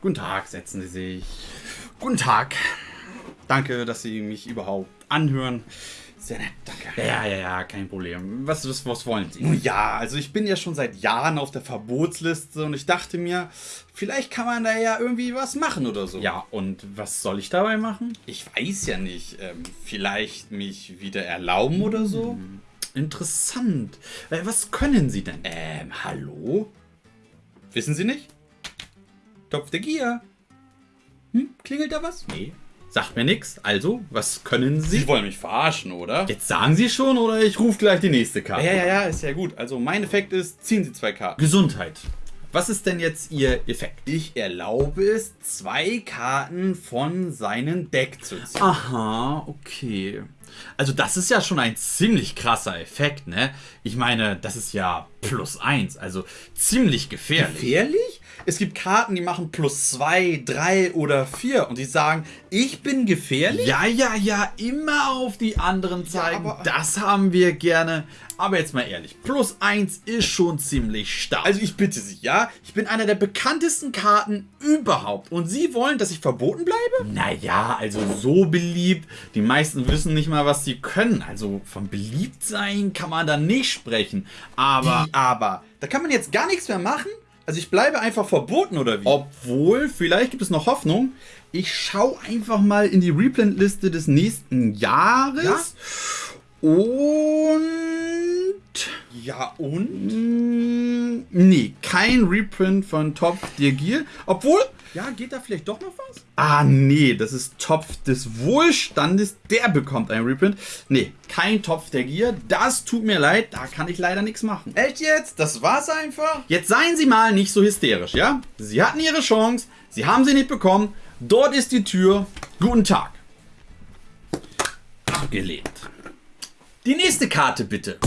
Guten Tag, setzen Sie sich. Guten Tag. Danke, dass Sie mich überhaupt anhören. Sehr nett, danke. Ja, ja, ja, kein Problem. Was, was, was wollen Sie? Nun ja, also ich bin ja schon seit Jahren auf der Verbotsliste und ich dachte mir, vielleicht kann man da ja irgendwie was machen oder so. Ja, und was soll ich dabei machen? Ich weiß ja nicht. Ähm, vielleicht mich wieder erlauben oder so? Hm, interessant. Äh, was können Sie denn? Ähm, hallo? Wissen Sie nicht? Topf der Gier. Hm, klingelt da was? Nee. Sagt mir nichts. Also, was können Sie? Sie wollen mich verarschen, oder? Jetzt sagen Sie schon, oder ich rufe gleich die nächste Karte. Ja, ja, ja, ist ja gut. Also, mein Effekt ist, ziehen Sie zwei Karten. Gesundheit. Was ist denn jetzt Ihr Effekt? Ich erlaube es, zwei Karten von seinem Deck zu ziehen. Aha, okay. Also das ist ja schon ein ziemlich krasser Effekt, ne? Ich meine, das ist ja plus eins, also ziemlich gefährlich. Gefährlich? Es gibt Karten, die machen plus zwei, drei oder vier und die sagen, ich bin gefährlich? Ja, ja, ja, immer auf die anderen zeigen. Ja, das haben wir gerne. Aber jetzt mal ehrlich, plus 1 ist schon ziemlich stark. Also ich bitte Sie, ja? Ich bin einer der bekanntesten Karten überhaupt. Und Sie wollen, dass ich verboten bleibe? Naja, also so beliebt. Die meisten wissen nicht mal, was sie können. Also von beliebt sein kann man da nicht sprechen. Aber... Die aber. Da kann man jetzt gar nichts mehr machen? Also ich bleibe einfach verboten oder wie? Obwohl, vielleicht gibt es noch Hoffnung. Ich schaue einfach mal in die Replant-Liste des nächsten Jahres. Ja? Und... Ja, und? Nee, kein Reprint von Topf der Gier. Obwohl, ja, geht da vielleicht doch noch was? Ah, nee, das ist Topf des Wohlstandes. Der bekommt ein Reprint. Nee, kein Topf der Gier. Das tut mir leid, da kann ich leider nichts machen. Echt jetzt? Das war's einfach? Jetzt seien Sie mal nicht so hysterisch, ja? Sie hatten Ihre Chance, Sie haben sie nicht bekommen. Dort ist die Tür. Guten Tag. Abgelehnt. Die nächste Karte bitte.